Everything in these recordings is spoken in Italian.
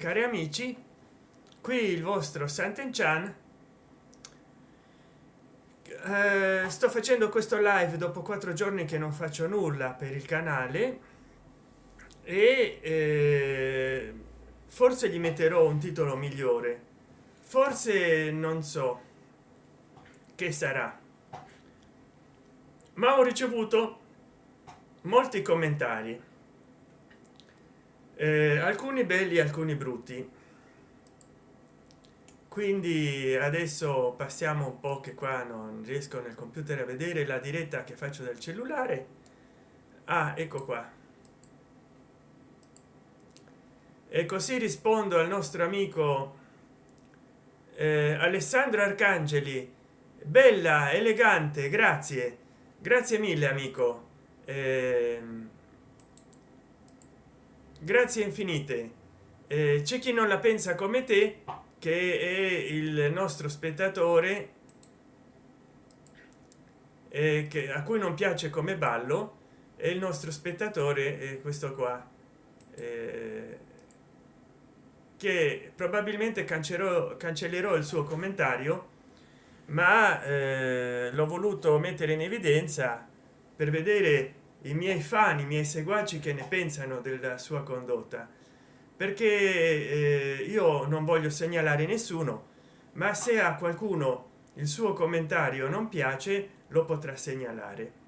cari amici qui il vostro Sant'Enchan eh, sto facendo questo live dopo quattro giorni che non faccio nulla per il canale e eh, forse gli metterò un titolo migliore. Forse non so che sarà. Ma ho ricevuto molti commentari eh, alcuni belli alcuni brutti. Quindi adesso passiamo un po che qua non riesco nel computer a vedere la diretta che faccio del cellulare. Ah ecco qua. E così rispondo al nostro amico eh, alessandro arcangeli. Bella elegante grazie. Grazie mille amico. Eh, grazie infinite. Eh, c'è chi non la pensa come te che è il nostro spettatore eh, che a cui non piace come ballo e il nostro spettatore è questo qua eh, che probabilmente cancellerò cancellerò il suo commentario ma eh, l'ho voluto mettere in evidenza per vedere i miei fan i miei seguaci che ne pensano della sua condotta. Perché eh, io non voglio segnalare nessuno ma se a qualcuno il suo commentario non piace lo potrà segnalare.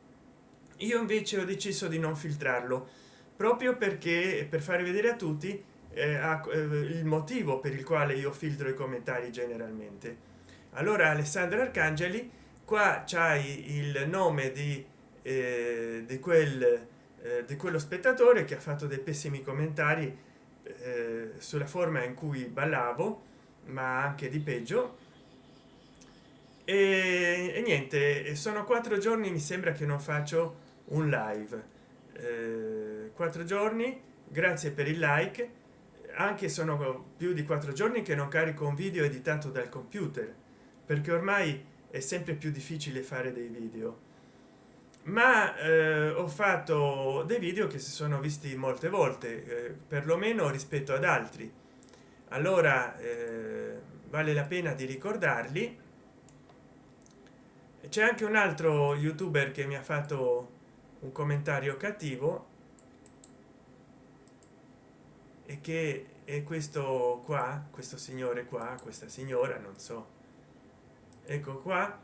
Io invece ho deciso di non filtrarlo proprio perché per fare vedere a tutti eh, eh, il motivo per il quale io filtro i commentari generalmente. Allora alessandro arcangeli qua c'hai il nome di eh, di quel eh, di quello spettatore che ha fatto dei pessimi commentari eh, sulla forma in cui ballavo ma anche di peggio. E, e, niente sono quattro giorni mi sembra che non faccio un live. Eh, quattro giorni grazie per il like. Anche sono più di quattro giorni che non carico un video editato dal computer perché ormai è sempre più difficile fare dei video ma eh, ho fatto dei video che si sono visti molte volte eh, perlomeno rispetto ad altri. Allora eh, vale la pena di ricordarli. C'è anche un altro youtuber che mi ha fatto un commentario cattivo. E che è questo qua questo signore qua questa signora non so. Ecco qua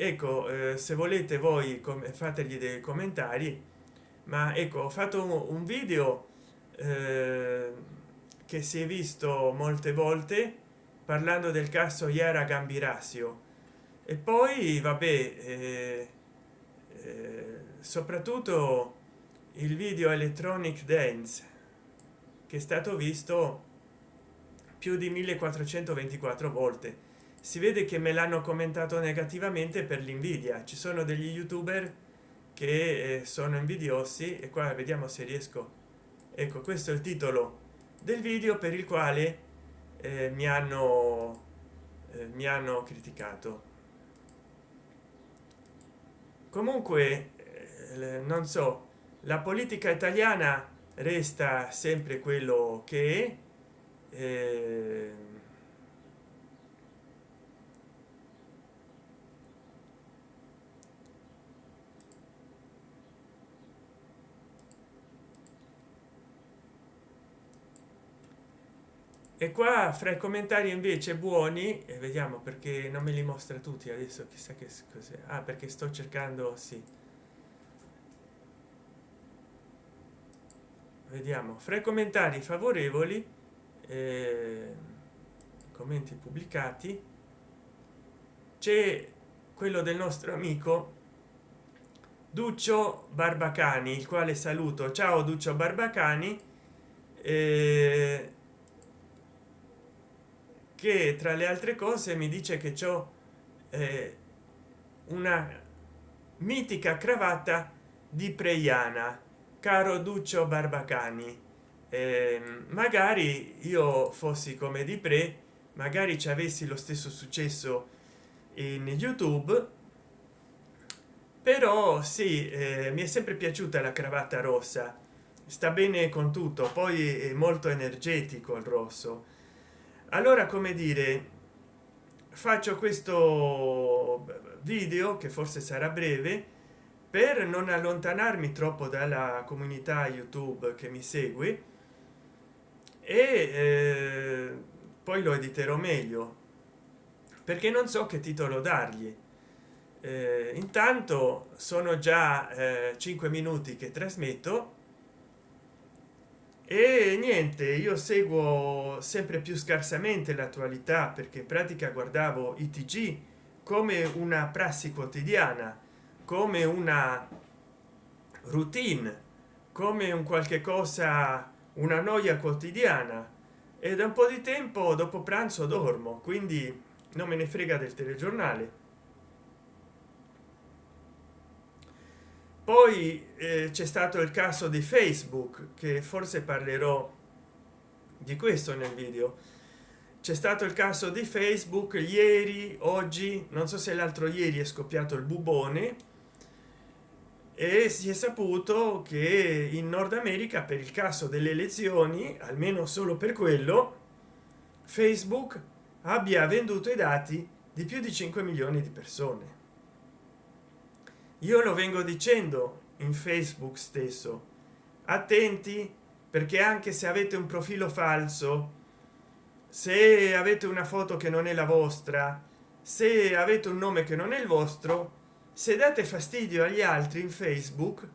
ecco eh, se volete voi fategli dei commentari ma ecco ho fatto un, video eh, che si è visto molte volte parlando del caso iara gambirasio. E poi vabbè eh, eh, soprattutto il video electronic dance che è stato visto più di 1424 volte si vede che me l'hanno commentato negativamente per l'invidia. Ci sono degli youtuber che eh, sono invidiosi e qua vediamo se riesco. Ecco questo è il titolo del video per il quale eh, mi hanno eh, mi hanno criticato. Comunque eh, non so la politica italiana resta sempre quello che è e qua fra i commentari invece buoni e vediamo perché non me li mostra tutti adesso chissà che cos'è. Ah, perché sto cercando sì. Vediamo. Fra i commentari favorevoli eh, commenti pubblicati c'è quello del nostro amico duccio barbacani il quale saluto. Ciao duccio barbacani. Eh, che tra le altre cose mi dice che ciò eh, una mitica cravatta di preiana caro duccio barbacani eh, magari io fossi come di pre magari ci avessi lo stesso successo in youtube però sì eh, mi è sempre piaciuta la cravatta rossa. Sta bene con tutto poi è molto energetico il rosso allora come dire faccio questo video che forse sarà breve per non allontanarmi troppo dalla comunità youtube che mi segue e eh, poi lo editerò meglio perché non so che titolo dargli. Eh, intanto sono già eh, 5 minuti che trasmetto e niente io seguo sempre più scarsamente l'attualità perché in pratica guardavo i tg come una prassi quotidiana come una routine come un qualche cosa una noia quotidiana. E da un po di tempo dopo pranzo dormo quindi non me ne frega del telegiornale poi eh, c'è stato il caso di facebook che forse parlerò di questo nel video. C'è stato il caso di facebook ieri oggi non so se l'altro ieri è scoppiato il bubone e si è saputo che in nord america per il caso delle elezioni almeno solo per quello facebook abbia venduto i dati di più di 5 milioni di persone io lo vengo dicendo in facebook stesso. Attenti perché anche se avete un profilo falso se avete una foto che non è la vostra se avete un nome che non è il vostro se date fastidio agli altri in facebook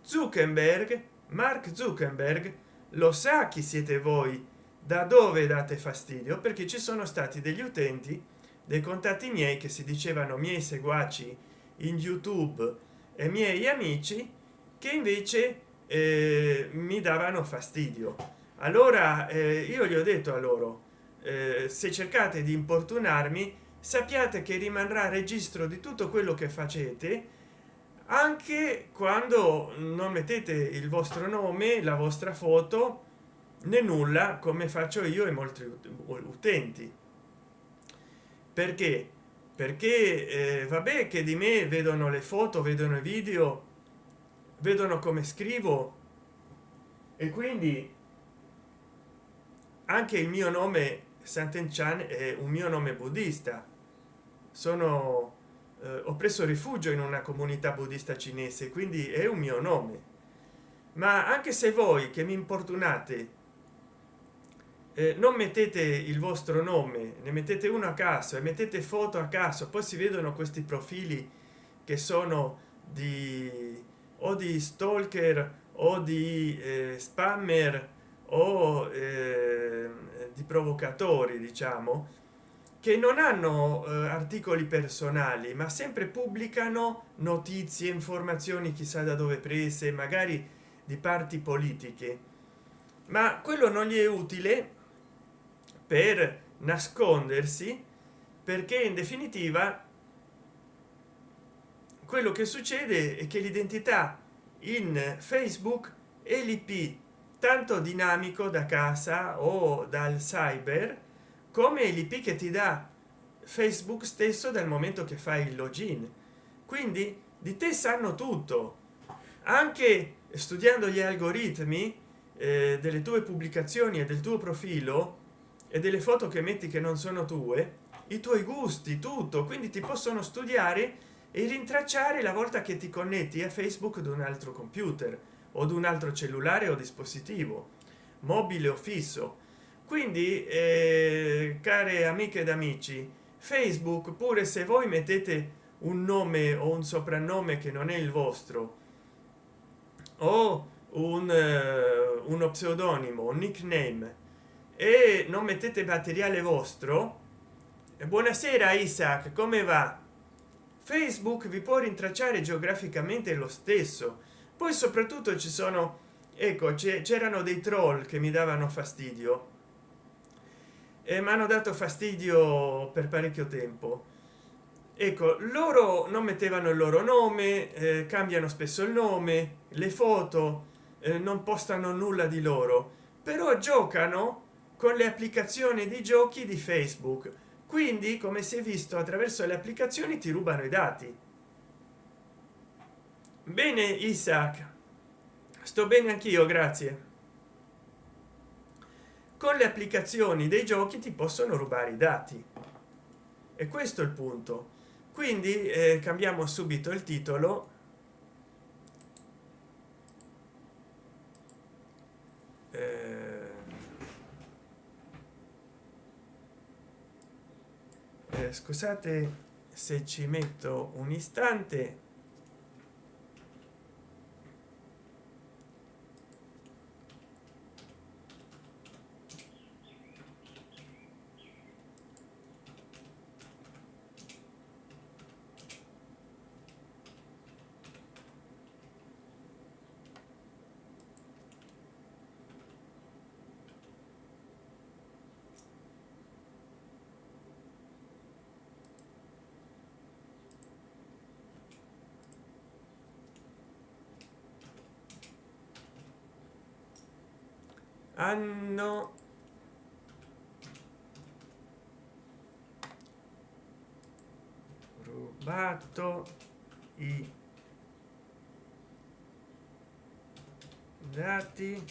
zuckerberg mark zuckerberg lo sa chi siete voi da dove date fastidio perché ci sono stati degli utenti dei contatti miei che si dicevano miei seguaci in youtube e miei amici che invece eh, mi davano fastidio. Allora eh, io gli ho detto a loro eh, se cercate di importunarmi sappiate che rimarrà registro di tutto quello che facete anche quando non mettete il vostro nome la vostra foto né nulla come faccio io e molti utenti. Perché perché eh, vabbè che di me vedono le foto vedono i video vedono come scrivo. E quindi anche il mio nome Sant'Enchan è un mio nome buddista. Sono eh, ho preso rifugio in una comunità buddista cinese quindi è un mio nome. Ma anche se voi che mi importunate eh, non mettete il vostro nome ne mettete uno a caso e mettete foto a caso. Poi si vedono questi profili che sono di o di stalker o di eh, spammer o eh, di provocatori diciamo che non hanno eh, articoli personali ma sempre pubblicano notizie informazioni chissà da dove prese magari di parti politiche. Ma quello non gli è utile per nascondersi perché in definitiva quello che succede è che l'identità in facebook è l'ip tanto dinamico da casa o dal cyber come l'ip che ti dà facebook stesso dal momento che fai il login. Quindi di te sanno tutto. Anche studiando gli algoritmi eh, delle tue pubblicazioni e del tuo profilo e delle foto che metti che non sono tue i tuoi gusti tutto. Quindi ti possono studiare e rintracciare la volta che ti connetti a facebook ad un altro computer o ad un altro cellulare o dispositivo mobile o fisso. Quindi eh, care amiche ed amici facebook pure se voi mettete un nome o un soprannome che non è il vostro o un uh, uno pseudonimo un nickname e non mettete materiale vostro. Buonasera isaac come va? Facebook vi può rintracciare geograficamente lo stesso. Poi soprattutto ci sono ecco c'erano dei troll che mi davano fastidio. E mi hanno dato fastidio per parecchio tempo. Ecco loro non mettevano il loro nome eh, cambiano spesso il nome le foto eh, non postano nulla di loro. Però giocano con le applicazioni di giochi di facebook. Quindi come si è visto attraverso le applicazioni ti rubano i dati. Bene isaac. Sto bene anch'io grazie. Con le applicazioni dei giochi ti possono rubare i dati. E questo è il punto. Quindi eh, cambiamo subito il titolo eh, scusate se ci metto un istante hanno rubato i dati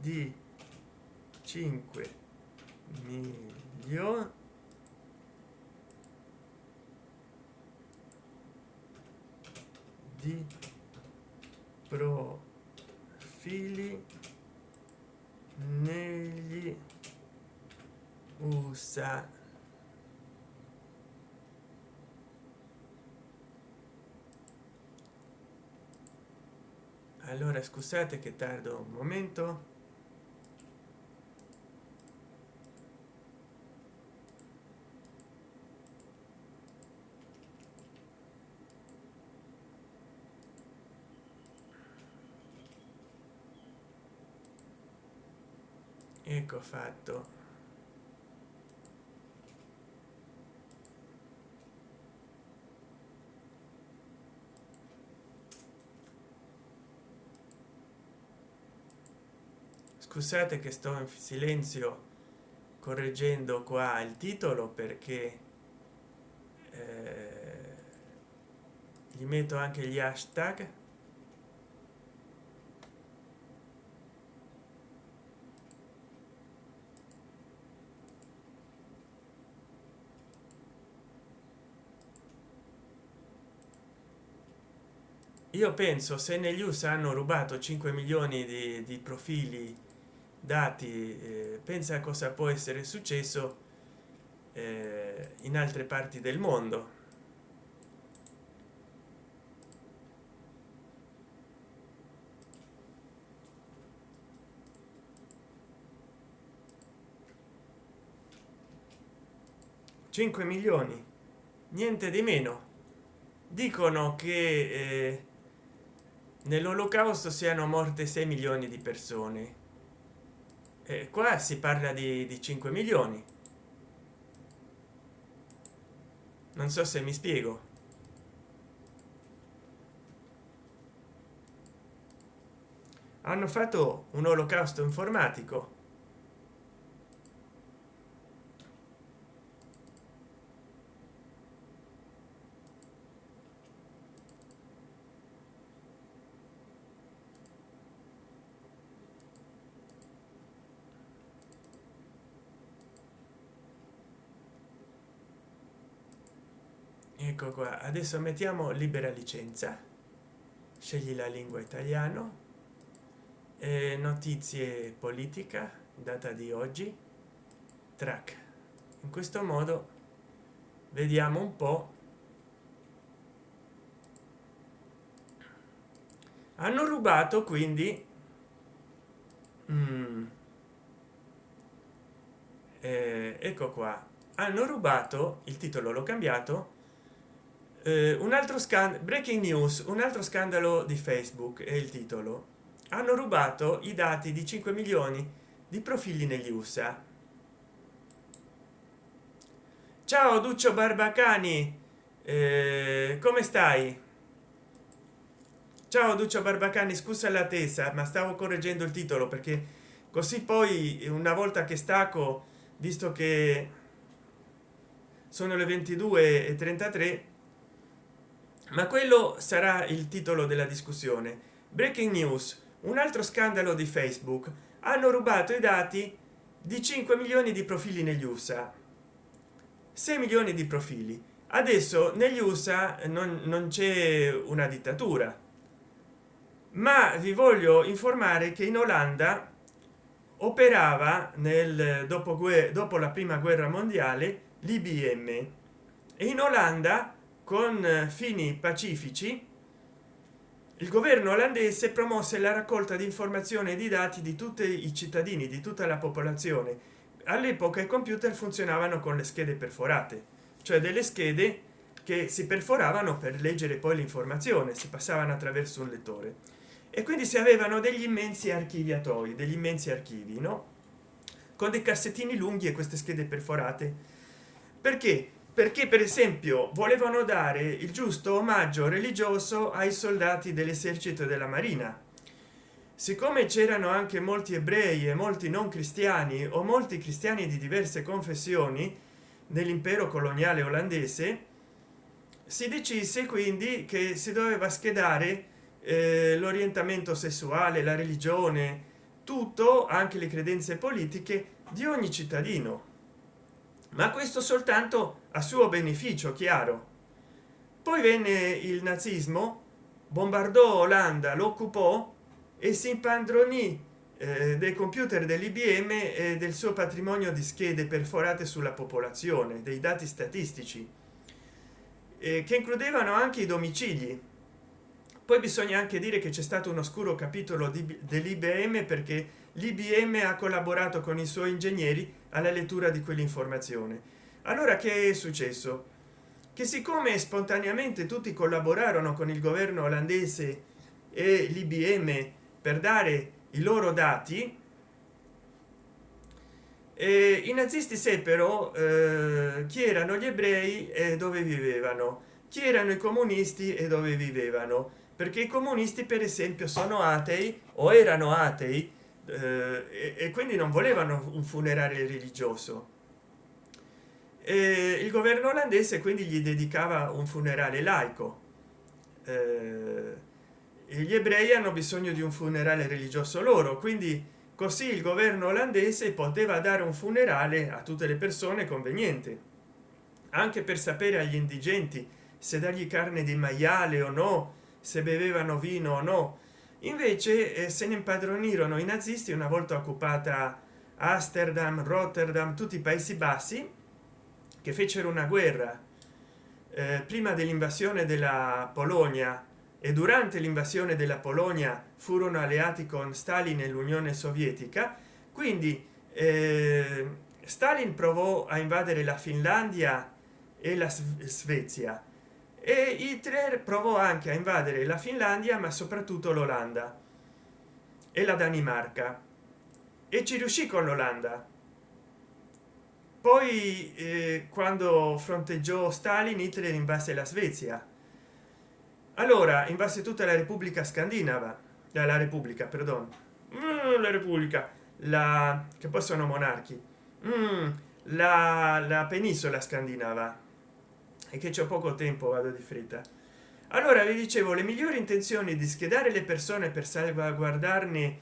di 5 milioni di profili negli usa allora scusate che tardo un momento. Ecco fatto scusate che sto in silenzio correggendo qua il titolo perché eh, gli metto anche gli hashtag. Io penso se negli usa hanno rubato 5 milioni di, di profili dati eh, pensa cosa può essere successo eh, in altre parti del mondo. Cinque milioni niente di meno. Dicono che eh, nell'olocausto siano morte 6 milioni di persone e qua si parla di, di 5 milioni. Non so se mi spiego. Hanno fatto un olocausto informatico ecco qua. Adesso mettiamo libera licenza. Scegli la lingua italiano. Eh, notizie politica data di oggi. Track. In questo modo vediamo un po. Hanno rubato quindi mm, eh, ecco qua. Hanno rubato il titolo l'ho cambiato un altro scandalo breaking news un altro scandalo di facebook è il titolo. Hanno rubato i dati di 5 milioni di profili negli usa ciao duccio barbacani. Eh, come stai? Ciao duccio barbacani scusa la tesa ma stavo correggendo il titolo perché così poi una volta che stacco visto che sono le 22 e 33 ma quello sarà il titolo della discussione. Breaking news. Un altro scandalo di facebook. Hanno rubato i dati di 5 milioni di profili negli usa 6 milioni di profili. Adesso negli usa non, non c'è una dittatura. Ma vi voglio informare che in olanda operava nel dopoguerra dopo la prima guerra mondiale l'ibm e in olanda con fini pacifici il governo olandese promosse la raccolta di informazioni e di dati di tutti i cittadini di tutta la popolazione. All'epoca i computer funzionavano con le schede perforate cioè delle schede che si perforavano per leggere poi l'informazione si passavano attraverso un lettore. E quindi si avevano degli immensi archiviatori degli immensi archivi no? Con dei cassettini lunghi e queste schede perforate. Perché perché per esempio volevano dare il giusto omaggio religioso ai soldati dell'esercito della marina. Siccome c'erano anche molti ebrei e molti non cristiani o molti cristiani di diverse confessioni nell'impero coloniale olandese si decise quindi che si doveva schedare eh, l'orientamento sessuale la religione tutto anche le credenze politiche di ogni cittadino ma questo soltanto a suo beneficio chiaro. Poi venne il nazismo bombardò olanda lo occupò e si impadronì eh, dei computer dell'ibm e del suo patrimonio di schede perforate sulla popolazione dei dati statistici eh, che includevano anche i domicili. Poi bisogna anche dire che c'è stato un oscuro capitolo dell'ibm perché l'ibm ha collaborato con i suoi ingegneri alla lettura di quell'informazione. Allora che è successo? Che siccome spontaneamente tutti collaborarono con il governo olandese e l'ibm per dare i loro dati e i nazisti seppero eh, chi erano gli ebrei e dove vivevano chi erano i comunisti e dove vivevano perché i comunisti per esempio sono atei o erano atei eh, e, quindi non volevano un funerale religioso. E il governo olandese quindi gli dedicava un funerale laico. Eh, gli ebrei hanno bisogno di un funerale religioso loro quindi così il governo olandese poteva dare un funerale a tutte le persone conveniente anche per sapere agli indigenti se dargli carne di maiale o no se bevevano vino o no invece eh, se ne impadronirono i nazisti una volta occupata amsterdam rotterdam tutti i paesi bassi che fecero una guerra eh, prima dell'invasione della polonia e durante l'invasione della polonia furono alleati con stalin e l'unione sovietica. Quindi eh, stalin provò a invadere la finlandia e la svezia e hitler provò anche a invadere la finlandia ma soprattutto l'olanda e la danimarca. E ci riuscì con l'olanda. Poi eh, quando fronteggiò stalin hitler invase la svezia. Allora invase tutta la repubblica scandinava. La repubblica perdono mm, la repubblica. La che poi sono monarchi. Mm, la, la penisola scandinava e che c'è poco tempo vado di fretta. Allora vi dicevo le migliori intenzioni di schedare le persone per salvaguardarne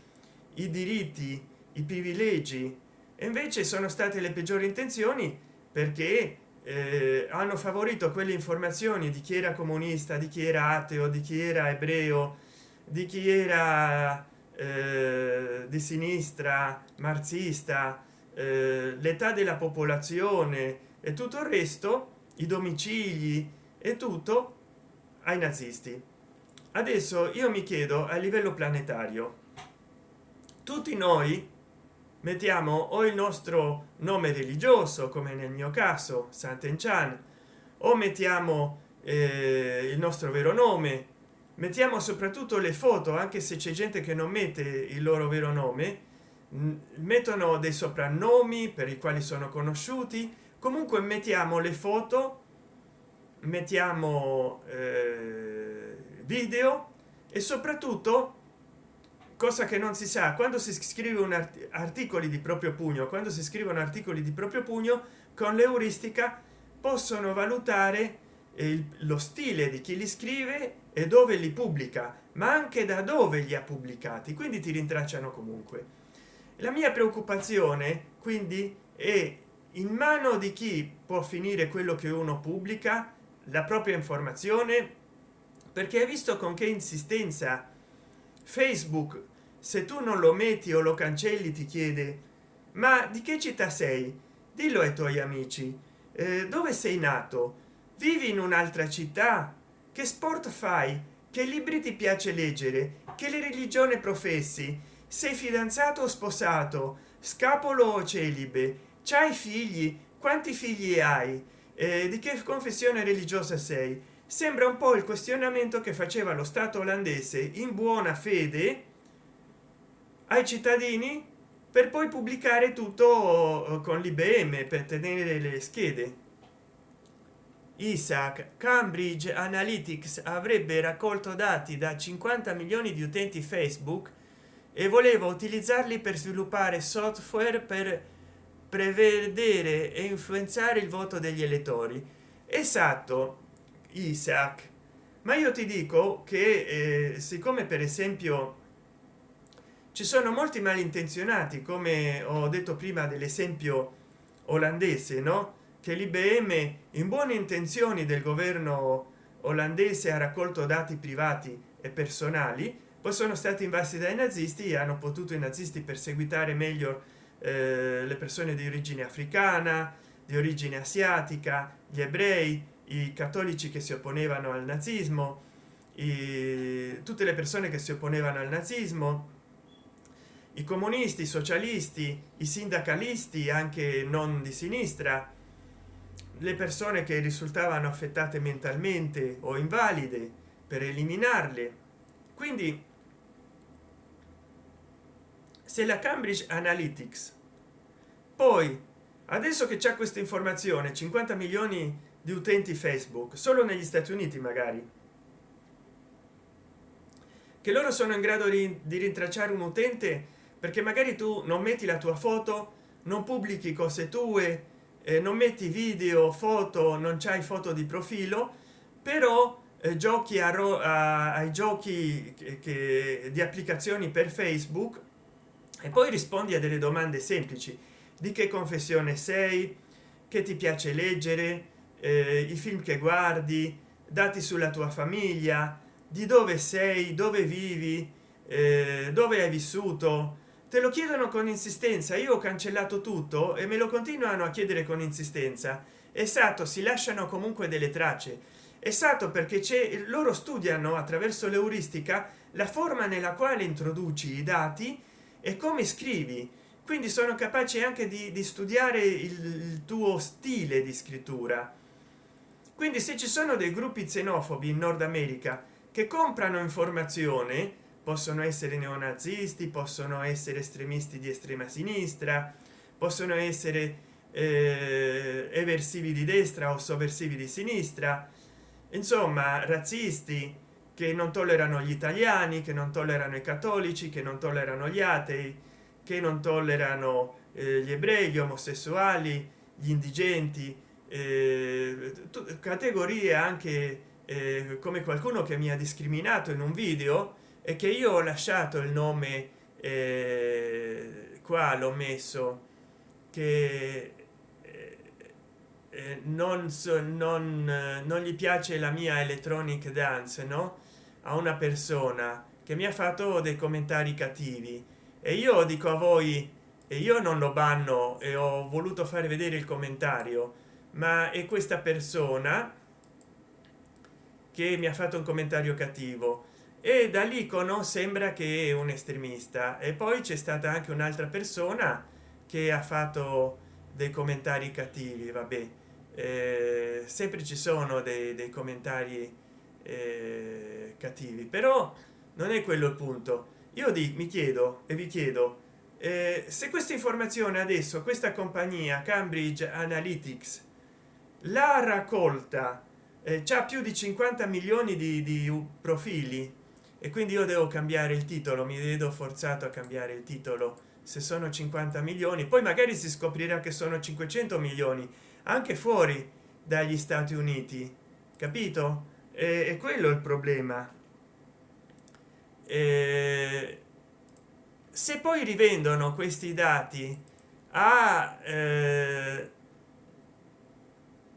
i diritti i privilegi e invece sono state le peggiori intenzioni perché eh, hanno favorito quelle informazioni di chi era comunista di chi era ateo di chi era ebreo di chi era eh, di sinistra marxista eh, l'età della popolazione e tutto il resto i domicili e tutto ai nazisti. Adesso io mi chiedo a livello planetario tutti noi mettiamo o il nostro nome religioso come nel mio caso Sant'Enchan o mettiamo eh, il nostro vero nome mettiamo soprattutto le foto anche se c'è gente che non mette il loro vero nome mettono dei soprannomi per i quali sono conosciuti comunque mettiamo le foto mettiamo eh, video e soprattutto cosa che non si sa quando si scrive un art articoli di proprio pugno quando si scrivono articoli di proprio pugno con l'euristica possono valutare il, lo stile di chi li scrive e dove li pubblica ma anche da dove li ha pubblicati quindi ti rintracciano comunque. La mia preoccupazione quindi è in mano di chi può finire quello che uno pubblica? La propria informazione? Perché hai visto con che insistenza facebook se tu non lo metti o lo cancelli ti chiede ma di che città sei? Dillo ai tuoi amici. Eh, dove sei nato? Vivi in un'altra città? Che sport fai? Che libri ti piace leggere? Che le religione professi? Sei fidanzato o sposato? Scapolo o celibe c'hai figli? Quanti figli hai? Eh, di che confessione religiosa sei? Sembra un po il questionamento che faceva lo stato olandese in buona fede ai cittadini per poi pubblicare tutto eh, con l'ibm per tenere le schede. Isaac cambridge analytics avrebbe raccolto dati da 50 milioni di utenti facebook e voleva utilizzarli per sviluppare software per prevedere e influenzare il voto degli elettori. Esatto isaac. Ma io ti dico che eh, siccome per esempio ci sono molti malintenzionati come ho detto prima dell'esempio olandese no? Che l'ibm in buone intenzioni del governo olandese ha raccolto dati privati e personali poi sono stati invasi dai nazisti e hanno potuto i nazisti perseguitare meglio eh, le persone di origine africana di origine asiatica gli ebrei i cattolici che si opponevano al nazismo i, tutte le persone che si opponevano al nazismo i comunisti i socialisti i sindacalisti anche non di sinistra le persone che risultavano affettate mentalmente o invalide per eliminarle. Quindi se la cambridge analytics. Poi adesso che c'è questa informazione 50 milioni di utenti facebook solo negli stati uniti magari che loro sono in grado di, di rintracciare un utente perché magari tu non metti la tua foto non pubblichi cose tue eh, non metti video foto non c'hai foto di profilo però eh, giochi a, a, ai giochi che, che, di applicazioni per facebook e poi rispondi a delle domande semplici. Di che confessione sei? Che ti piace leggere? Eh, i film che guardi? Dati sulla tua famiglia? Di dove sei? Dove vivi? Eh, dove hai vissuto? Te lo chiedono con insistenza. Io ho cancellato tutto e me lo continuano a chiedere con insistenza. Esatto si lasciano comunque delle tracce. Esatto perché c'è loro studiano attraverso l'euristica la forma nella quale introduci i dati e come scrivi? Quindi sono capaci anche di, di studiare il, il tuo stile di scrittura. Quindi se ci sono dei gruppi xenofobi in nord america che comprano informazione possono essere neonazisti possono essere estremisti di estrema sinistra possono essere eh, eversivi di destra o sovversivi di sinistra insomma razzisti che non tollerano gli italiani che non tollerano i cattolici che non tollerano gli atei che non tollerano eh, gli ebrei gli omosessuali gli indigenti eh, categorie anche eh, come qualcuno che mi ha discriminato in un video e che io ho lasciato il nome eh, qua l'ho messo che eh, eh, non so non, non gli piace la mia electronic dance no a una persona che mi ha fatto dei commentari cattivi. E io dico a voi e io non lo banno e ho voluto fare vedere il commentario ma è questa persona che mi ha fatto un commentario cattivo. E da dall'icono sembra che è un estremista. E poi c'è stata anche un'altra persona che ha fatto dei commentari cattivi vabbè. Eh, sempre ci sono dei, dei commentari eh, cattivi. Però non è quello il punto. Io di, mi chiedo e vi chiedo eh, se questa informazione adesso questa compagnia cambridge analytics la raccolta eh, c'ha più di 50 milioni di, di profili e quindi io devo cambiare il titolo mi vedo forzato a cambiare il titolo se sono 50 milioni poi magari si scoprirà che sono 500 milioni anche fuori dagli stati uniti capito e è quello il problema. E se poi rivendono questi dati a, eh,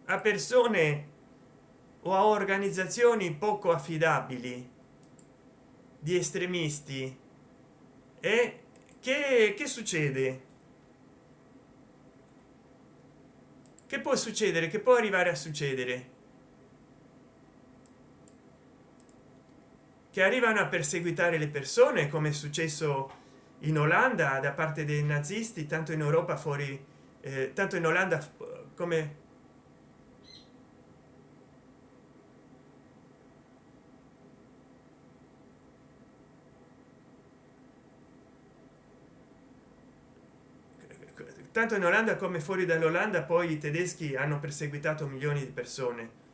a persone o a organizzazioni poco affidabili di estremisti e che, che succede? Che può succedere? Che può arrivare a succedere che arrivano a perseguitare le persone come è successo in olanda da parte dei nazisti tanto in europa fuori eh, tanto in olanda come tanto in olanda come fuori dall'olanda poi i tedeschi hanno perseguitato milioni di persone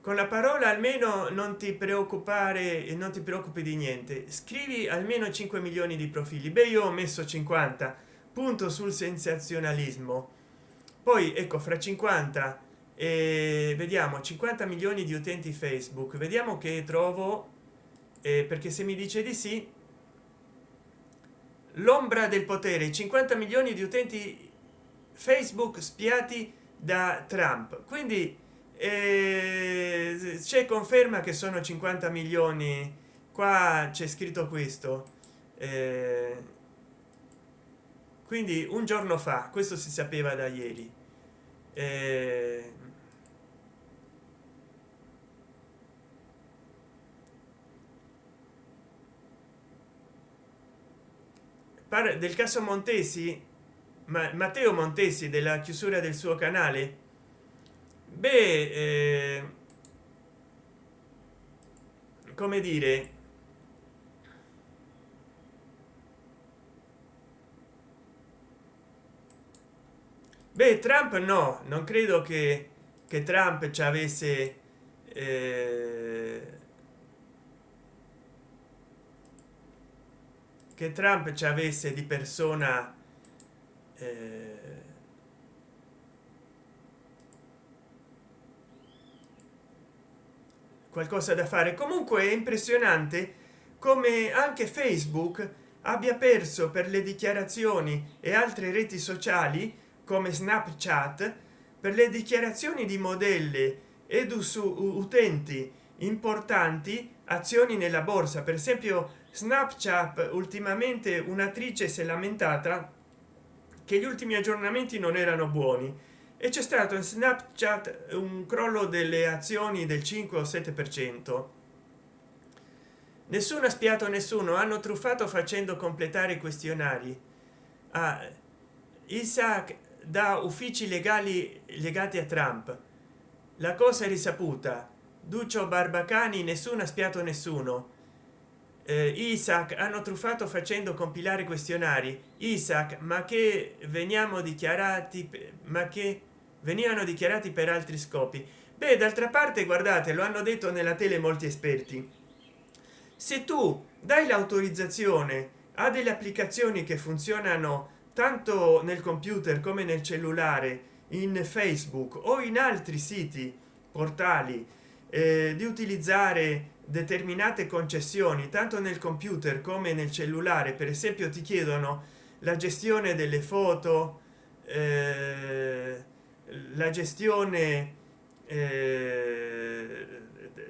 con la parola almeno non ti preoccupare e non ti preoccupi di niente. Scrivi almeno 5 milioni di profili. Beh io ho messo 50 punto sul sensazionalismo. Poi ecco fra 50 e vediamo 50 milioni di utenti facebook. Vediamo che trovo eh, perché se mi dice di sì l'ombra del potere. 50 milioni di utenti facebook spiati da trump. Quindi eh, c'è conferma che sono 50 milioni. Qua c'è scritto questo. Eh, quindi un giorno fa questo si sapeva da ieri. Eh, del caso montesi ma matteo montesi della chiusura del suo canale beh eh, come dire beh trump no non credo che che trump ci avesse eh, che trump ci avesse di persona eh, qualcosa da fare. Comunque è impressionante come anche facebook abbia perso per le dichiarazioni e altre reti sociali come snapchat per le dichiarazioni di modelle ed utenti importanti azioni nella borsa. Per esempio snapchat ultimamente un'attrice si è lamentata che gli ultimi aggiornamenti non erano buoni e c'è stato in snapchat un crollo delle azioni del 5 o 7 per cento. Nessuno ha spiato nessuno hanno truffato facendo completare i questionari. A ah, isaac da uffici legali legati a trump. La cosa è risaputa. Duccio barbacani nessuno ha spiato nessuno. Eh, isaac hanno truffato facendo compilare questionari. Isaac ma che veniamo dichiarati ma che venivano dichiarati per altri scopi. Beh d'altra parte guardate lo hanno detto nella tele molti esperti. Se tu dai l'autorizzazione a delle applicazioni che funzionano tanto nel computer come nel cellulare in facebook o in altri siti portali eh, di utilizzare determinate concessioni tanto nel computer come nel cellulare per esempio ti chiedono la gestione delle foto eh, la gestione eh,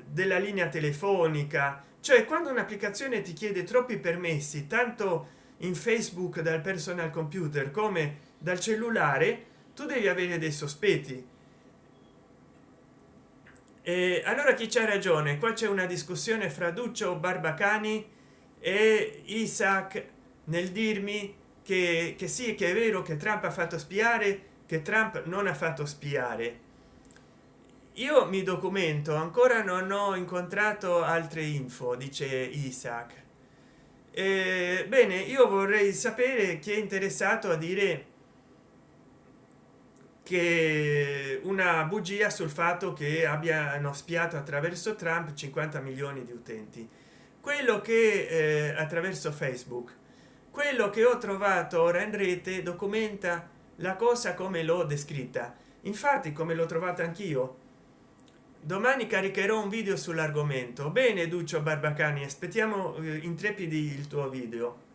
della linea telefonica. Cioè quando un'applicazione ti chiede troppi permessi tanto in facebook dal personal computer come dal cellulare tu devi avere dei sospetti. E allora chi c'ha ragione? Qua c'è una discussione fra duccio barbacani e isaac nel dirmi che, che sì che è vero che trump ha fatto spiare che trump non ha fatto spiare. Io mi documento ancora non ho incontrato altre info dice isaac. E, bene io vorrei sapere chi è interessato a dire che una bugia sul fatto che abbiano spiato attraverso trump 50 milioni di utenti. Quello che eh, attraverso facebook. Quello che ho trovato ora in rete documenta la cosa come l'ho descritta. Infatti come l'ho trovata anch'io. Domani caricherò un video sull'argomento. Bene duccio barbacani aspettiamo eh, intrepidi il tuo video.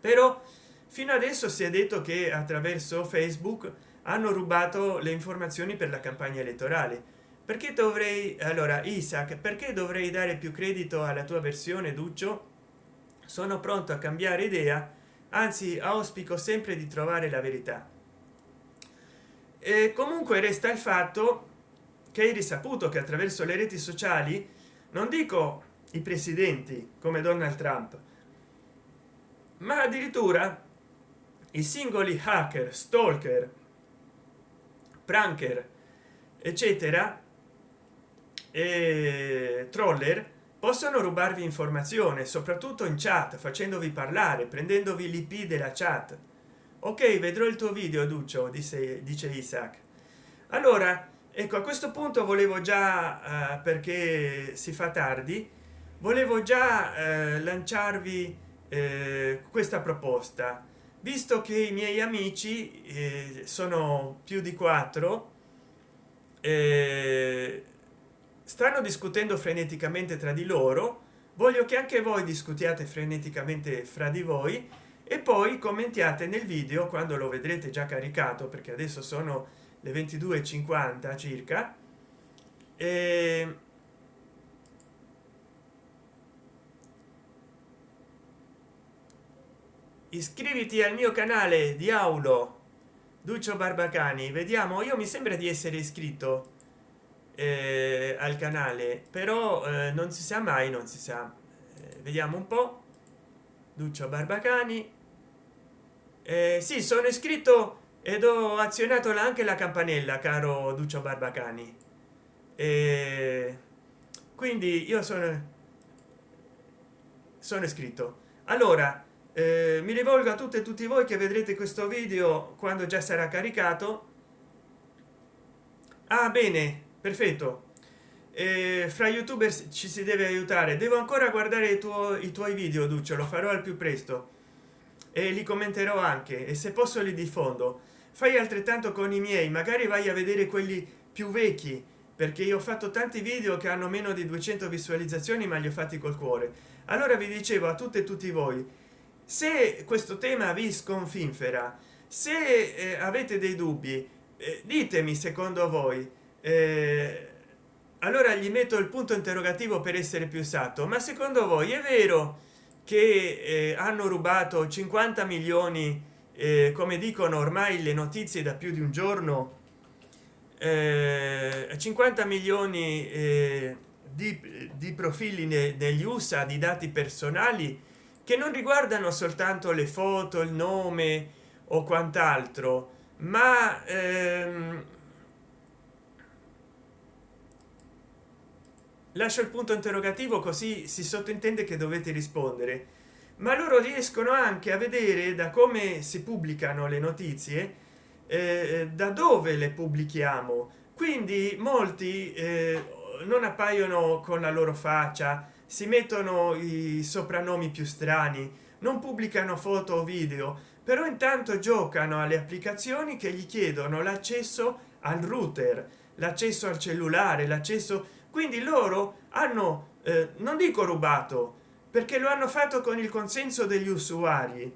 Però fino adesso si è detto che attraverso facebook hanno rubato le informazioni per la campagna elettorale. Perché dovrei allora isaac perché dovrei dare più credito alla tua versione duccio? Sono pronto a cambiare idea anzi auspico sempre di trovare la verità e comunque resta il fatto che hai risaputo che attraverso le reti sociali non dico i presidenti come donald trump ma addirittura i singoli hacker stalker pranker eccetera e troller possono rubarvi informazione soprattutto in chat facendovi parlare prendendovi l'ip della chat ok vedrò il tuo video duccio disse dice isaac. Allora ecco a questo punto volevo già eh, perché si fa tardi volevo già eh, lanciarvi eh, questa proposta. Visto che i miei amici eh, sono più di quattro eh, stanno discutendo freneticamente tra di loro voglio che anche voi discutiate freneticamente fra di voi e poi commentiate nel video quando lo vedrete già caricato perché adesso sono le 22:50 circa. E iscriviti al mio canale di aulo duccio barbacani. Vediamo io mi sembra di essere iscritto eh, al canale però eh, non si sa mai non si sa. Eh, vediamo un po. Duccio barbacani eh, sì sono iscritto ed ho azionato anche la campanella caro duccio barbacani. E quindi io sono sono iscritto. Allora eh, mi rivolgo a tutte e tutti voi che vedrete questo video quando già sarà caricato. Ah bene perfetto. Eh, fra youtuber ci si deve aiutare. Devo ancora guardare i, tuo, i tuoi video duccio lo farò al più presto e li commenterò anche e se posso li diffondo. Fai altrettanto con i miei magari vai a vedere quelli più vecchi perché io ho fatto tanti video che hanno meno di 200 visualizzazioni ma li ho fatti col cuore. Allora vi dicevo a tutte e tutti voi se questo tema vi sconfinfera se eh, avete dei dubbi eh, ditemi secondo voi. Eh, allora gli metto il punto interrogativo per essere più esatto ma secondo voi è vero che eh, hanno rubato 50 milioni eh, come dicono ormai le notizie da più di un giorno eh, 50 milioni eh, di, di, profili ne, negli usa di dati personali che non riguardano soltanto le foto il nome o quant'altro ma ehm, lascio il punto interrogativo così si sottintende che dovete rispondere. Ma loro riescono anche a vedere da come si pubblicano le notizie eh, da dove le pubblichiamo. Quindi molti eh, non appaiono con la loro faccia si mettono i soprannomi più strani non pubblicano foto o video però intanto giocano alle applicazioni che gli chiedono l'accesso al router l'accesso al cellulare l'accesso quindi loro hanno eh, non dico rubato perché lo hanno fatto con il consenso degli usuari.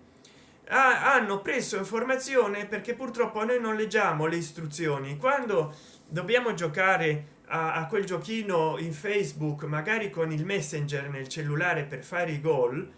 Ah, hanno preso informazione perché purtroppo noi non leggiamo le istruzioni. Quando dobbiamo giocare a, a quel giochino in facebook magari con il messenger nel cellulare per fare i gol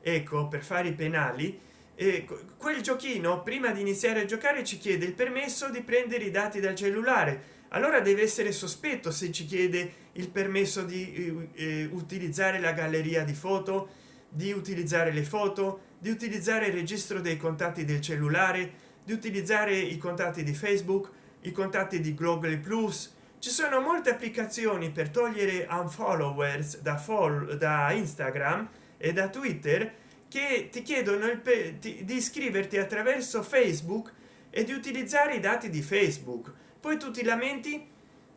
ecco per fare i penali e quel giochino prima di iniziare a giocare ci chiede il permesso di prendere i dati dal cellulare allora deve essere sospetto se ci chiede il permesso di eh, eh, utilizzare la galleria di foto di utilizzare le foto di utilizzare il registro dei contatti del cellulare di utilizzare i contatti di facebook i contatti di google plus. Ci sono molte applicazioni per togliere unfollowers da follow da instagram e da twitter che ti chiedono il di iscriverti attraverso facebook e di utilizzare i dati di facebook poi tu ti lamenti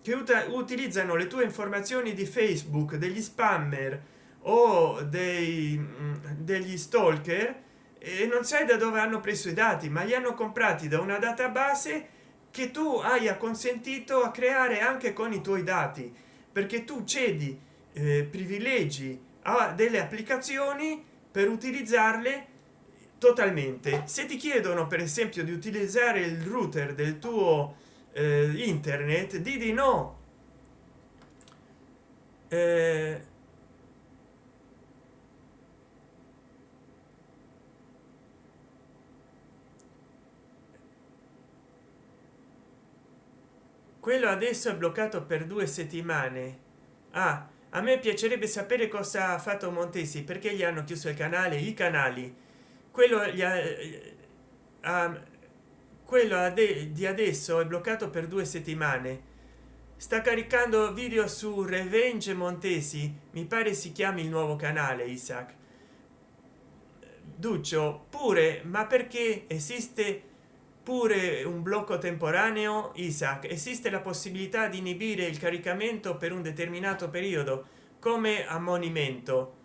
che utilizzano le tue informazioni di facebook degli spammer o dei mm, degli stalker e non sai da dove hanno preso i dati ma li hanno comprati da una database che tu hai acconsentito a creare anche con i tuoi dati perché tu cedi eh, privilegi a delle applicazioni per utilizzarle totalmente. Se ti chiedono per esempio di utilizzare il router del tuo internet di di no. Eh, quello adesso è bloccato per due settimane. Ah, a me piacerebbe sapere cosa ha fatto montesi perché gli hanno chiuso il canale i canali. Quello gli ha, uh, quello di adesso è bloccato per due settimane. Sta caricando video su revenge montesi mi pare si chiami il nuovo canale isaac. Duccio pure ma perché esiste pure un blocco temporaneo isaac? Esiste la possibilità di inibire il caricamento per un determinato periodo come ammonimento.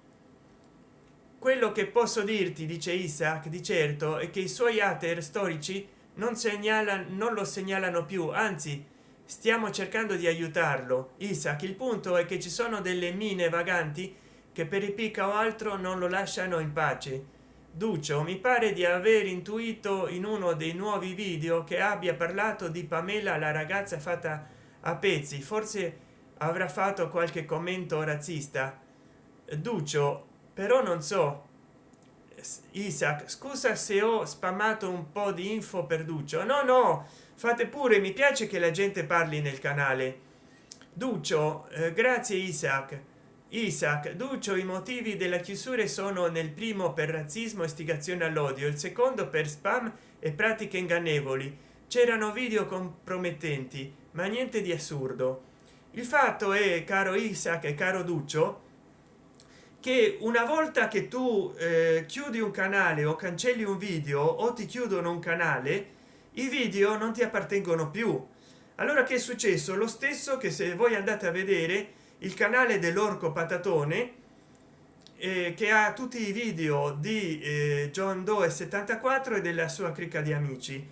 Quello che posso dirti dice isaac di certo è che i suoi hater storici non segnala non lo segnalano più anzi stiamo cercando di aiutarlo. Isaac il punto è che ci sono delle mine vaganti che per i picca o altro non lo lasciano in pace. Duccio mi pare di aver intuito in uno dei nuovi video che abbia parlato di pamela la ragazza fatta a pezzi. Forse avrà fatto qualche commento razzista. Duccio però non so isaac scusa se ho spammato un po di info per duccio no no fate pure mi piace che la gente parli nel canale. Duccio eh, grazie isaac. Isaac duccio i motivi della chiusura sono nel primo per razzismo istigazione all'odio il secondo per spam e pratiche ingannevoli. C'erano video compromettenti ma niente di assurdo. Il fatto è caro isaac e caro duccio che una volta che tu eh, chiudi un canale o cancelli un video o ti chiudono un canale i video non ti appartengono più. Allora che è successo? Lo stesso che se voi andate a vedere il canale dell'orco patatone eh, che ha tutti i video di eh, john doe 74 e della sua cricca di amici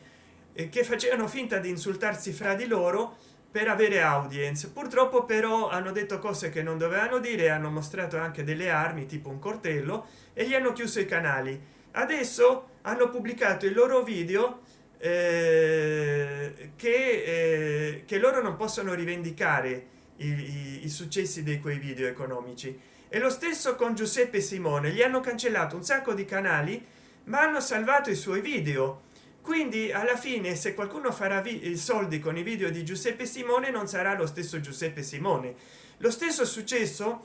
eh, che facevano finta di insultarsi fra di loro per avere audience. Purtroppo però hanno detto cose che non dovevano dire hanno mostrato anche delle armi tipo un cortello e gli hanno chiuso i canali. Adesso hanno pubblicato il loro video eh, che, eh, che loro non possono rivendicare i, i, i successi di quei video economici. E lo stesso con giuseppe simone gli hanno cancellato un sacco di canali ma hanno salvato i suoi video quindi alla fine se qualcuno farà i soldi con i video di giuseppe simone non sarà lo stesso giuseppe simone. Lo stesso è successo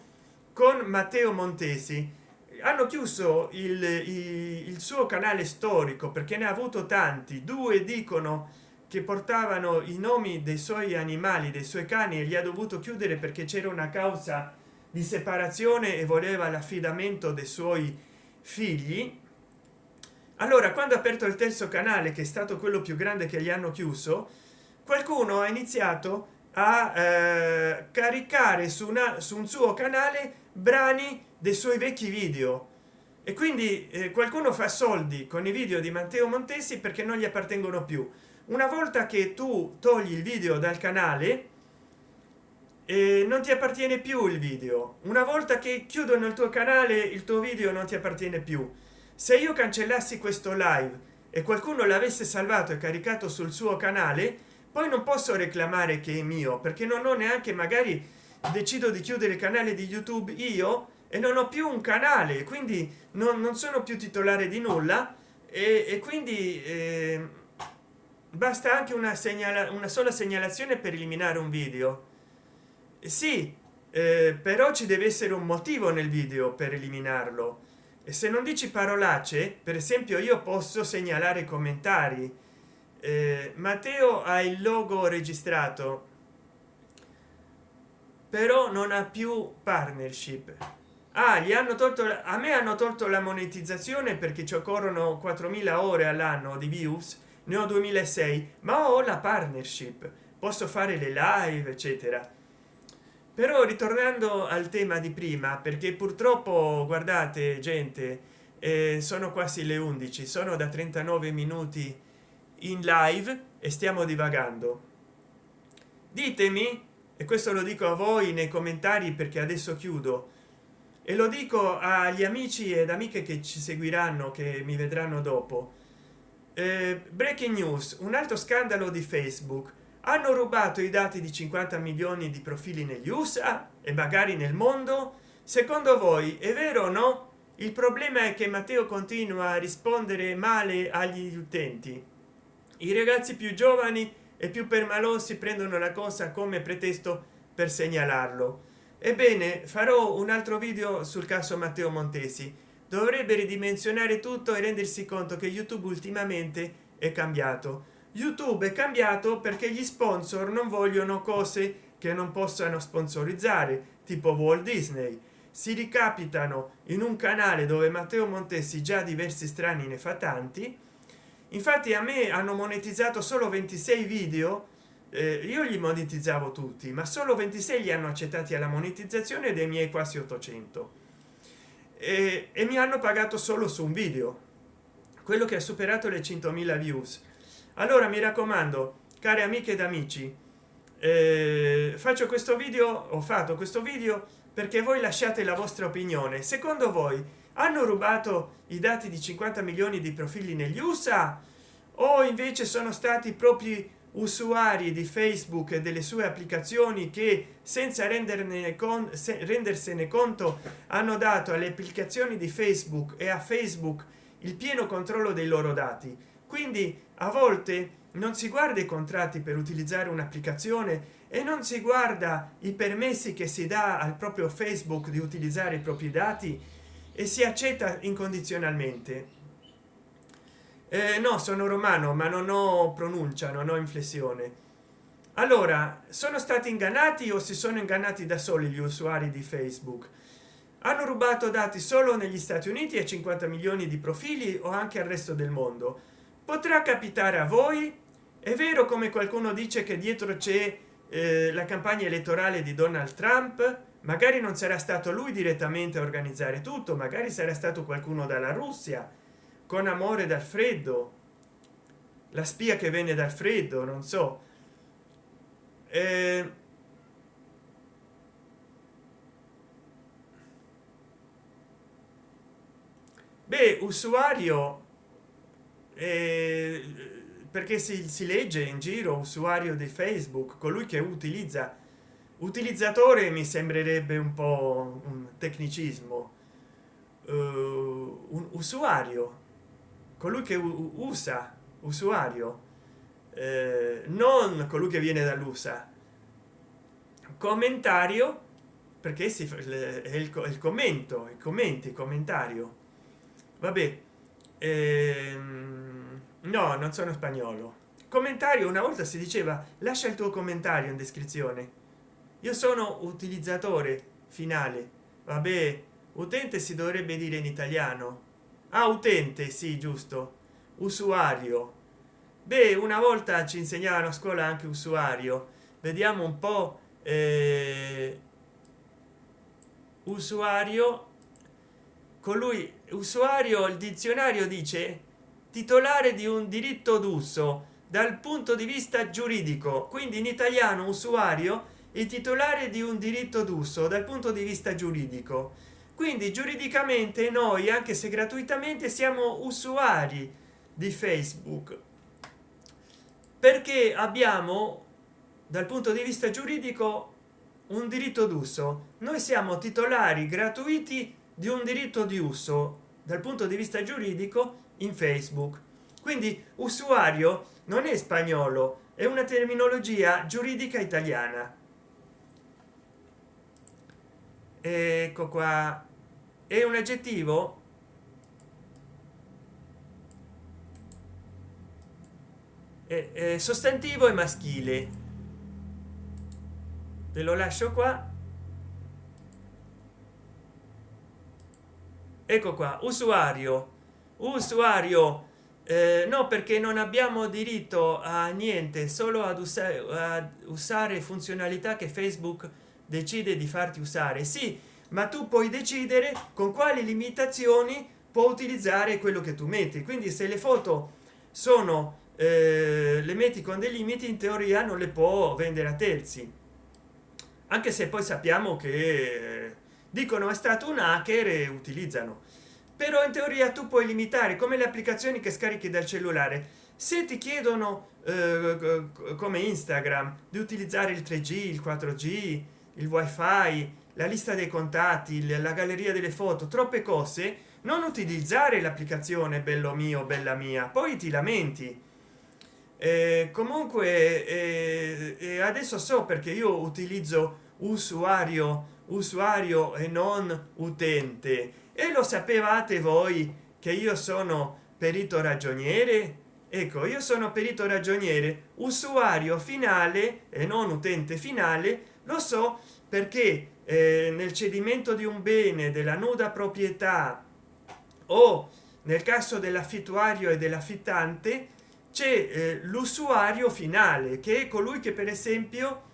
con matteo montesi. Hanno chiuso il, il, suo canale storico perché ne ha avuto tanti. Due dicono che portavano i nomi dei suoi animali dei suoi cani e li ha dovuto chiudere perché c'era una causa di separazione e voleva l'affidamento dei suoi figli allora quando ha aperto il terzo canale che è stato quello più grande che gli hanno chiuso qualcuno ha iniziato a eh, caricare su, una, su un suo canale brani dei suoi vecchi video. E quindi eh, qualcuno fa soldi con i video di matteo montesi perché non gli appartengono più. Una volta che tu togli il video dal canale eh, non ti appartiene più il video. Una volta che chiudono il tuo canale il tuo video non ti appartiene più se io cancellassi questo live e qualcuno l'avesse salvato e caricato sul suo canale poi non posso reclamare che è mio perché non ho neanche magari decido di chiudere il canale di youtube io e non ho più un canale quindi non, non sono più titolare di nulla e, e quindi eh, basta anche una segnala una sola segnalazione per eliminare un video. Sì eh, però ci deve essere un motivo nel video per eliminarlo se non dici parolacce per esempio io posso segnalare commentari. Eh, matteo ha il logo registrato però non ha più partnership. Ah gli hanno tolto a me hanno tolto la monetizzazione perché ci occorrono 4000 ore all'anno di views ne ho 2006 ma ho la partnership. Posso fare le live eccetera però ritornando al tema di prima perché purtroppo guardate gente eh, sono quasi le 11 sono da 39 minuti in live e stiamo divagando. Ditemi e questo lo dico a voi nei commentari perché adesso chiudo e lo dico agli amici ed amiche che ci seguiranno che mi vedranno dopo. Eh, breaking news un altro scandalo di facebook hanno rubato i dati di 50 milioni di profili negli usa e magari nel mondo? Secondo voi è vero o no? Il problema è che matteo continua a rispondere male agli utenti. I ragazzi più giovani e più permalosi prendono la cosa come pretesto per segnalarlo. Ebbene farò un altro video sul caso matteo montesi. Dovrebbe ridimensionare tutto e rendersi conto che youtube ultimamente è cambiato youtube è cambiato perché gli sponsor non vogliono cose che non possano sponsorizzare tipo walt disney. Si ricapitano in un canale dove matteo montesi già diversi strani ne fa tanti. Infatti a me hanno monetizzato solo 26 video eh, io li monetizzavo tutti ma solo 26 li hanno accettati alla monetizzazione dei miei quasi 800 e, e mi hanno pagato solo su un video. Quello che ha superato le 100.000 views allora mi raccomando cari amiche ed amici eh, faccio questo video ho fatto questo video perché voi lasciate la vostra opinione. Secondo voi hanno rubato i dati di 50 milioni di profili negli usa o invece sono stati propri usuari di facebook e delle sue applicazioni che senza renderne con se, rendersene conto hanno dato alle applicazioni di facebook e a facebook il pieno controllo dei loro dati quindi a volte non si guarda i contratti per utilizzare un'applicazione e non si guarda i permessi che si dà al proprio facebook di utilizzare i propri dati e si accetta incondizionalmente. Eh, no sono romano ma non ho pronuncia non ho inflessione. Allora sono stati ingannati o si sono ingannati da soli gli usuari di facebook? Hanno rubato dati solo negli stati uniti e 50 milioni di profili o anche al resto del mondo potrà capitare a voi. È vero come qualcuno dice che dietro c'è eh, la campagna elettorale di donald trump. Magari non sarà stato lui direttamente a organizzare tutto magari sarà stato qualcuno dalla russia con amore dal freddo. La spia che venne dal freddo non so. Eh, beh usuario eh, perché si, si, legge in giro usuario di facebook colui che utilizza. Utilizzatore mi sembrerebbe un po un tecnicismo. Uh, un usuario. Colui che usa usuario. Eh, non colui che viene dall'usa commentario perché si fa il, il commento i commenti commentario. Vabbè ehm, no non sono spagnolo. Commentario una volta si diceva lascia il tuo commentario in descrizione. Io sono utilizzatore finale. Vabbè utente si dovrebbe dire in italiano. Ah, utente sì giusto. Usuario. Beh una volta ci insegnavano a scuola anche usuario. Vediamo un po eh, usuario. Colui usuario il dizionario dice titolare di un diritto d'uso dal punto di vista giuridico quindi in italiano usuario il titolare di un diritto d'uso dal punto di vista giuridico. Quindi giuridicamente noi anche se gratuitamente siamo usuari di facebook. Perché abbiamo dal punto di vista giuridico un diritto d'uso. Noi siamo titolari gratuiti di un diritto di uso. Dal punto di vista giuridico in facebook. Quindi usuario non è spagnolo è una terminologia giuridica italiana. Ecco qua. È un aggettivo? È, sostantivo e maschile. Ve lo lascio qua. Ecco qua usuario usuario eh, no perché non abbiamo diritto a niente solo ad usare, a usare funzionalità che facebook decide di farti usare. Sì ma tu puoi decidere con quali limitazioni può utilizzare quello che tu metti. Quindi se le foto sono eh, le metti con dei limiti in teoria non le può vendere a terzi. Anche se poi sappiamo che dicono è stato un hacker e utilizzano però in teoria tu puoi limitare come le applicazioni che scarichi dal cellulare. Se ti chiedono eh, come instagram di utilizzare il 3g il 4g il wifi la lista dei contatti la galleria delle foto troppe cose non utilizzare l'applicazione bello mio bella mia poi ti lamenti. Eh, comunque eh, adesso so perché io utilizzo usuario usuario e non utente e lo sapevate voi che io sono perito ragioniere? Ecco io sono perito ragioniere usuario finale e non utente finale lo so perché eh, nel cedimento di un bene della nuda proprietà o nel caso dell'affittuario e dell'affittante c'è eh, l'usuario finale che è colui che per esempio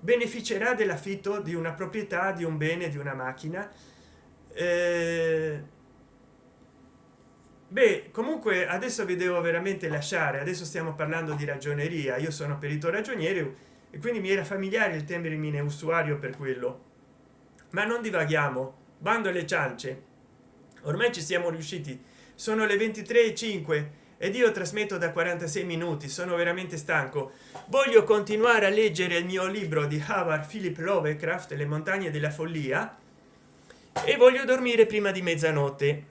beneficerà dell'affitto di una proprietà di un bene di una macchina beh comunque adesso vi devo veramente lasciare adesso stiamo parlando di ragioneria io sono perito ragioniere e quindi mi era familiare il termine usuario per quello. Ma non divaghiamo bando alle ciance. Ormai ci siamo riusciti. Sono le 23:05 ed io trasmetto da 46 minuti sono veramente stanco. Voglio continuare a leggere il mio libro di Howard Philip Lovecraft le montagne della follia e voglio dormire prima di mezzanotte.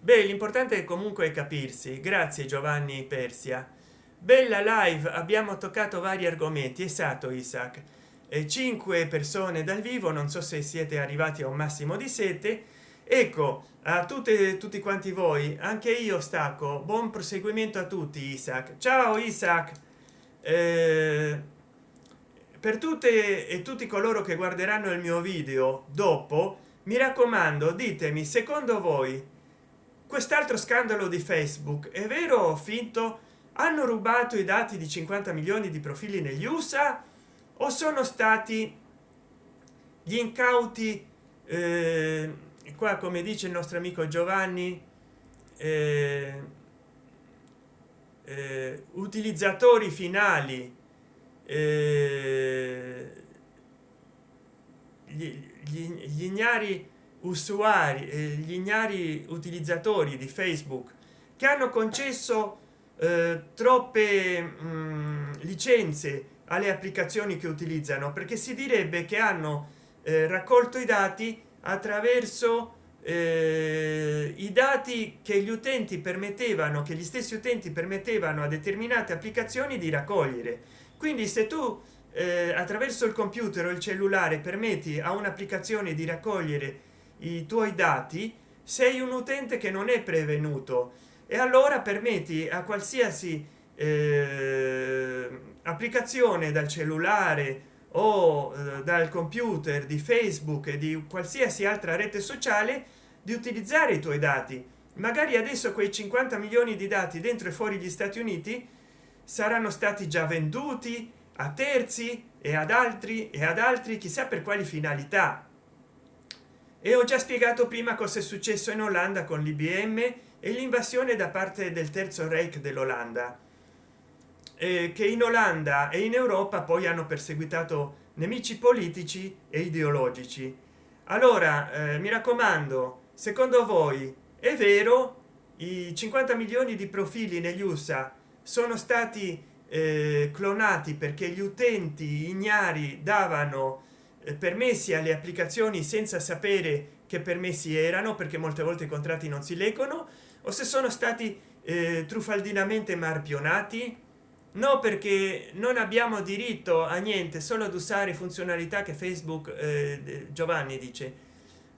Beh l'importante è comunque capirsi. Grazie giovanni persia. Bella live abbiamo toccato vari argomenti. Esatto isaac. E cinque persone dal vivo non so se siete arrivati a un massimo di sette. Ecco a tutte tutti quanti voi anche io stacco. Buon proseguimento a tutti isaac. Ciao isaac. Eh, per tutte e tutti coloro che guarderanno il mio video dopo mi raccomando ditemi secondo voi quest'altro scandalo di facebook è vero o finto? Hanno rubato i dati di 50 milioni di profili negli usa o sono stati gli incauti eh, qua come dice il nostro amico giovanni eh, eh, utilizzatori finali gli, gli, gli ignari usuari eh, gli ignari utilizzatori di facebook che hanno concesso eh, troppe mh, mm, licenze alle applicazioni che utilizzano perché si direbbe che hanno eh, raccolto i dati attraverso eh, i dati che gli utenti permettevano che gli stessi utenti permettevano a determinate applicazioni di raccogliere quindi se tu eh, attraverso il computer o il cellulare permetti a un'applicazione di raccogliere i tuoi dati sei un utente che non è prevenuto. E allora permetti a qualsiasi eh, applicazione dal cellulare o eh, dal computer di facebook e di qualsiasi altra rete sociale di utilizzare i tuoi dati. Magari adesso quei 50 milioni di dati dentro e fuori gli stati uniti saranno stati già venduti a terzi e ad altri e ad altri chissà per quali finalità. E ho già spiegato prima cosa è successo in olanda con l'ibm e l'invasione da parte del terzo reich dell'olanda. Eh, che in olanda e in europa poi hanno perseguitato nemici politici e ideologici. Allora eh, mi raccomando secondo voi è vero i 50 milioni di profili negli usa sono stati eh, clonati perché gli utenti ignari davano eh, permessi alle applicazioni senza sapere che permessi erano perché molte volte i contratti non si leggono o se sono stati eh, truffaldinamente marpionati? No perché non abbiamo diritto a niente solo ad usare funzionalità che facebook eh, giovanni dice.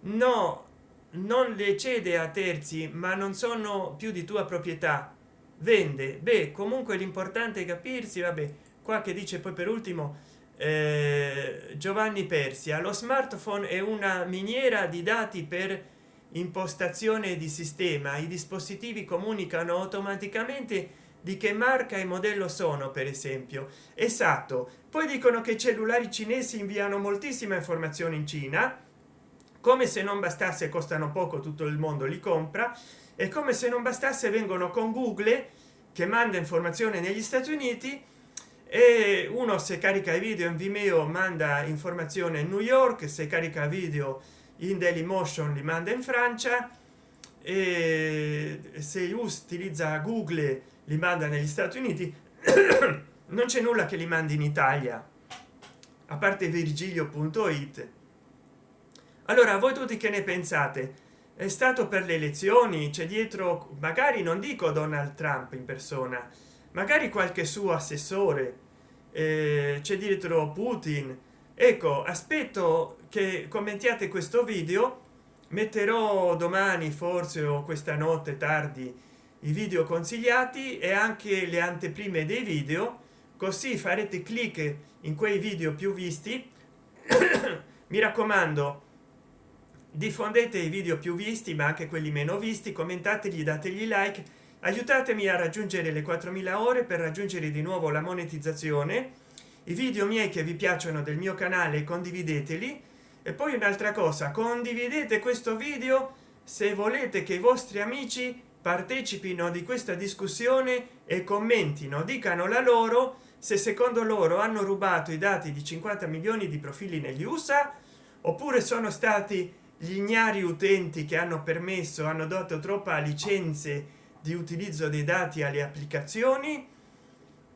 No non le cede a terzi ma non sono più di tua proprietà vende. Beh comunque l'importante è capirsi vabbè qua che dice poi per ultimo eh, giovanni persia lo smartphone è una miniera di dati per impostazione di sistema. I dispositivi comunicano automaticamente di che marca e modello sono per esempio. Esatto. Poi dicono che i cellulari cinesi inviano moltissima informazione in cina. Come se non bastasse costano poco tutto il mondo li compra e come se non bastasse vengono con google che manda informazione negli stati uniti e uno se carica i video in vimeo manda informazione in new york se carica video in dailymotion li manda in francia e se utilizza google li manda negli stati uniti. Non c'è nulla che li mandi in italia a parte virgilio.it allora voi tutti che ne pensate è stato per le elezioni c'è dietro magari non dico donald trump in persona magari qualche suo assessore eh, c'è dietro putin. Ecco aspetto che commentiate questo video metterò domani forse o questa notte tardi i video consigliati e anche le anteprime dei video così farete clic in quei video più visti. Mi raccomando diffondete i video più visti ma anche quelli meno visti commentategli dategli like aiutatemi a raggiungere le 4000 ore per raggiungere di nuovo la monetizzazione. I video miei che vi piacciono del mio canale condivideteli. E poi un'altra cosa condividete questo video se volete che i vostri amici partecipino di questa discussione e commentino dicano la loro se secondo loro hanno rubato i dati di 50 milioni di profili negli usa oppure sono stati gli ignari utenti che hanno permesso hanno dato troppa licenze di utilizzo dei dati alle applicazioni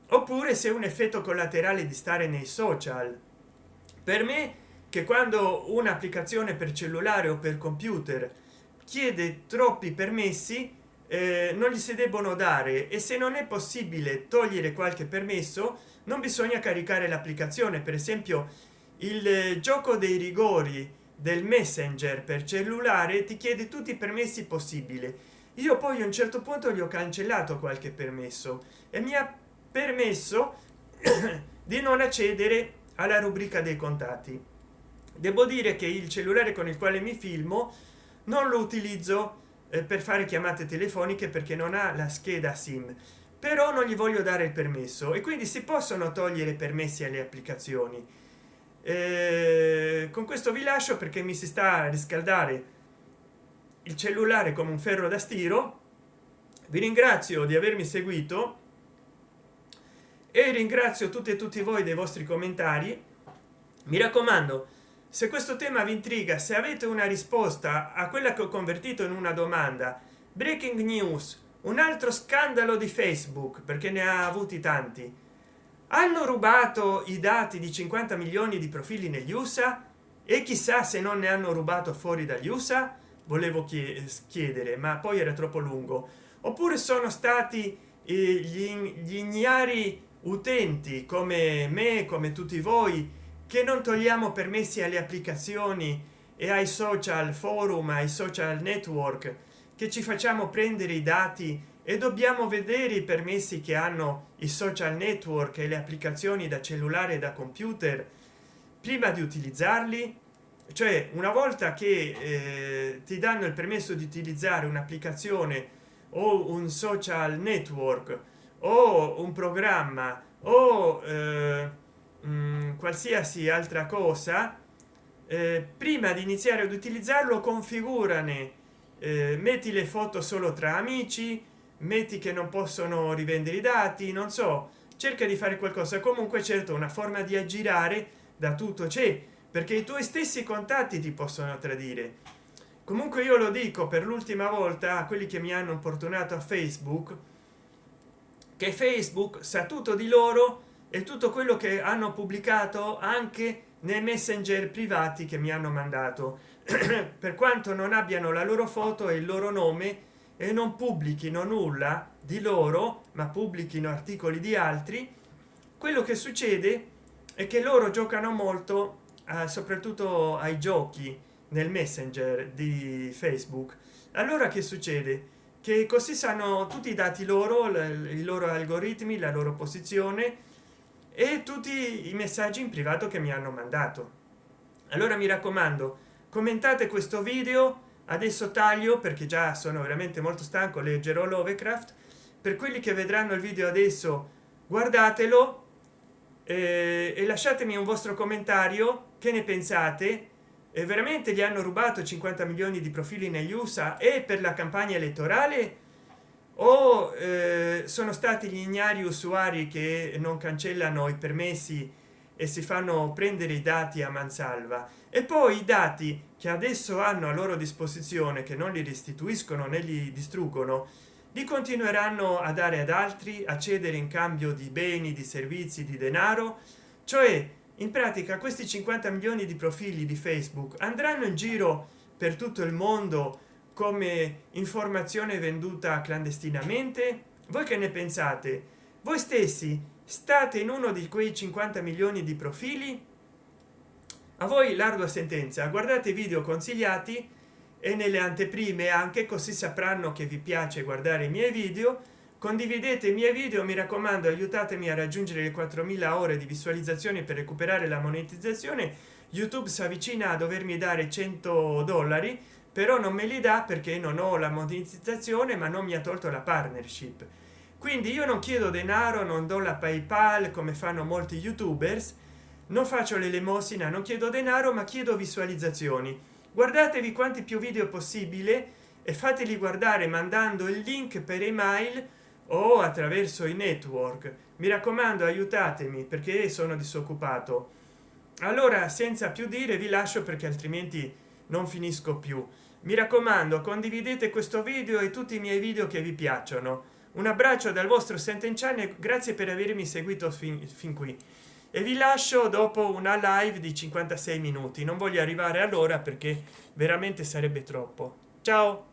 oppure se un effetto collaterale di stare nei social. Per me che quando un'applicazione per cellulare o per computer chiede troppi permessi eh, non gli si debbono dare e se non è possibile togliere qualche permesso non bisogna caricare l'applicazione. Per esempio il gioco dei rigori del messenger per cellulare ti chiede tutti i permessi possibili. Io poi a un certo punto gli ho cancellato qualche permesso e mi ha permesso di non accedere alla rubrica dei contatti. Devo dire che il cellulare con il quale mi filmo non lo utilizzo eh, per fare chiamate telefoniche perché non ha la scheda sim però non gli voglio dare il permesso e quindi si possono togliere permessi alle applicazioni eh, con questo vi lascio perché mi si sta a riscaldare il cellulare come un ferro da stiro. Vi ringrazio di avermi seguito e ringrazio tutti e tutti voi dei vostri commentari. Mi raccomando se questo tema vi intriga se avete una risposta a quella che ho convertito in una domanda breaking news un altro scandalo di facebook perché ne ha avuti tanti hanno rubato i dati di 50 milioni di profili negli usa e chissà se non ne hanno rubato fuori dagli usa volevo chiedere ma poi era troppo lungo. Oppure sono stati eh, gli ignari utenti come me come tutti voi che non togliamo permessi alle applicazioni e ai social forum ai social network che ci facciamo prendere i dati e dobbiamo vedere i permessi che hanno i social network e le applicazioni da cellulare da computer prima di utilizzarli. Cioè una volta che eh, ti danno il permesso di utilizzare un'applicazione o un social network o un programma o eh, mh, mm, qualsiasi altra cosa eh, prima di iniziare ad utilizzarlo configurane eh, metti le foto solo tra amici metti che non possono rivendere i dati non so cerca di fare qualcosa. Comunque certo una forma di aggirare da tutto c'è perché i tuoi stessi contatti ti possono tradire. Comunque io lo dico per l'ultima volta a quelli che mi hanno importunato a facebook che facebook sa tutto di loro e tutto quello che hanno pubblicato anche nei messenger privati che mi hanno mandato. Per quanto non abbiano la loro foto e il loro nome e non pubblichino nulla di loro ma pubblichino articoli di altri. Quello che succede è che loro giocano molto eh, soprattutto ai giochi nel messenger di facebook. Allora che succede? Che così sanno tutti i dati loro i loro algoritmi la loro posizione e tutti i messaggi in privato che mi hanno mandato. Allora mi raccomando commentate questo video adesso taglio perché già sono veramente molto stanco leggerò lovecraft. Per quelli che vedranno il video adesso guardatelo eh, e lasciatemi un vostro commentario. Che ne pensate? E veramente gli hanno rubato 50 milioni di profili negli usa e per la campagna elettorale? O eh, sono stati gli ignari usuari che non cancellano i permessi e si fanno prendere i dati a mansalva? E poi i dati che adesso hanno a loro disposizione che non li restituiscono né li distruggono li continueranno a dare ad altri a cedere in cambio di beni di servizi di denaro. Cioè in pratica questi 50 milioni di profili di facebook andranno in giro per tutto il mondo come informazione venduta clandestinamente? Voi che ne pensate? Voi stessi state in uno di quei 50 milioni di profili a voi l'ardua sentenza. Guardate video consigliati e nelle anteprime anche così sapranno che vi piace guardare i miei video. Condividete i miei video mi raccomando aiutatemi a raggiungere le 4000 ore di visualizzazioni per recuperare la monetizzazione. Youtube si avvicina a dovermi dare 100 dollari però non me li dà perché non ho la monetizzazione ma non mi ha tolto la partnership. Quindi io non chiedo denaro non do la paypal come fanno molti youtubers non faccio l'elemosina non chiedo denaro ma chiedo visualizzazioni. Guardatevi quanti più video possibile e fateli guardare mandando il link per email o attraverso i network. Mi raccomando aiutatemi perché sono disoccupato. Allora senza più dire vi lascio perché altrimenti non finisco più. Mi raccomando condividete questo video e tutti i miei video che vi piacciono. Un abbraccio dal vostro senten channel grazie per avermi seguito fin, fin qui e vi lascio dopo una live di 56 minuti. Non voglio arrivare all'ora perché veramente sarebbe troppo. Ciao